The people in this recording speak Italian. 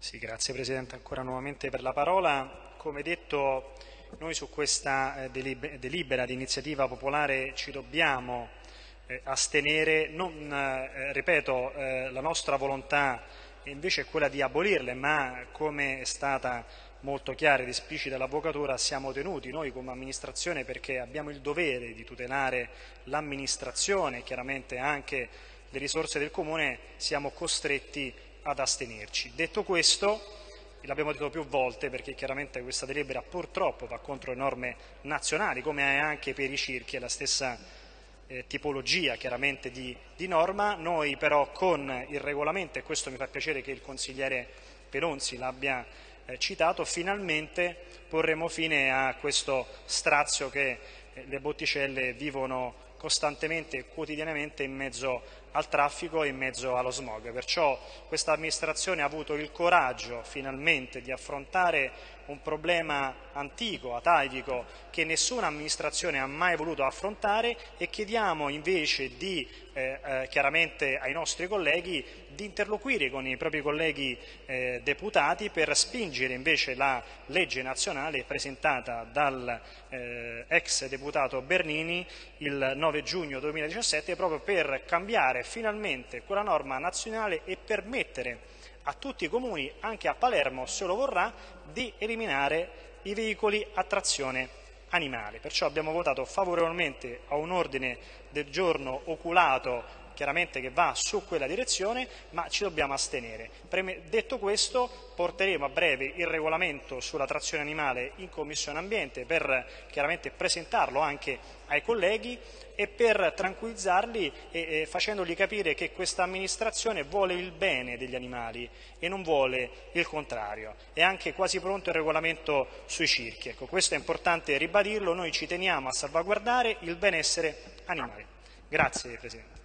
Sì, grazie Presidente ancora nuovamente per la parola. Come detto, noi su questa eh, delibera di iniziativa popolare ci dobbiamo eh, astenere, non, eh, ripeto, la nostra volontà invece è quella di abolirle, ma come è stata molto chiara ed esplicita l'Avvocatura, siamo tenuti noi come amministrazione perché abbiamo il dovere di tutelare l'amministrazione chiaramente anche le risorse del Comune, siamo costretti ad astenerci. Detto questo, l'abbiamo detto più volte perché chiaramente questa delibera purtroppo va contro le norme nazionali, come è anche per i circhi, è la stessa eh, tipologia chiaramente di, di, norma, noi però con il regolamento, e questo mi fa piacere che il consigliere Pelonzi l'abbia eh, citato, finalmente porremo fine a questo strazio che eh, le botticelle vivono costantemente e quotidianamente in mezzo al traffico e in mezzo allo smog. Perciò questa amministrazione ha avuto il coraggio finalmente di affrontare un problema antico, atavico, che nessuna amministrazione ha mai voluto affrontare e chiediamo invece di, eh, eh, chiaramente ai nostri colleghi di interloquire con i propri colleghi eh, deputati per spingere invece la legge nazionale presentata dal eh, ex deputato Bernini il 9 giugno 2017 proprio per cambiare finalmente quella norma nazionale e permettere a tutti i comuni, anche a Palermo se lo vorrà, di eliminare i veicoli a trazione animale. Perciò abbiamo votato favorevolmente a un ordine del giorno oculato chiaramente che va su quella direzione, ma ci dobbiamo astenere. Detto questo, porteremo a breve il regolamento sulla trazione animale in Commissione Ambiente per chiaramente presentarlo anche ai colleghi e per tranquillizzarli e, e facendogli capire che questa amministrazione vuole il bene degli animali e non vuole il contrario. È anche quasi pronto il regolamento sui circhi. Ecco, questo è importante ribadirlo, noi ci teniamo a salvaguardare il benessere animale. Grazie Presidente.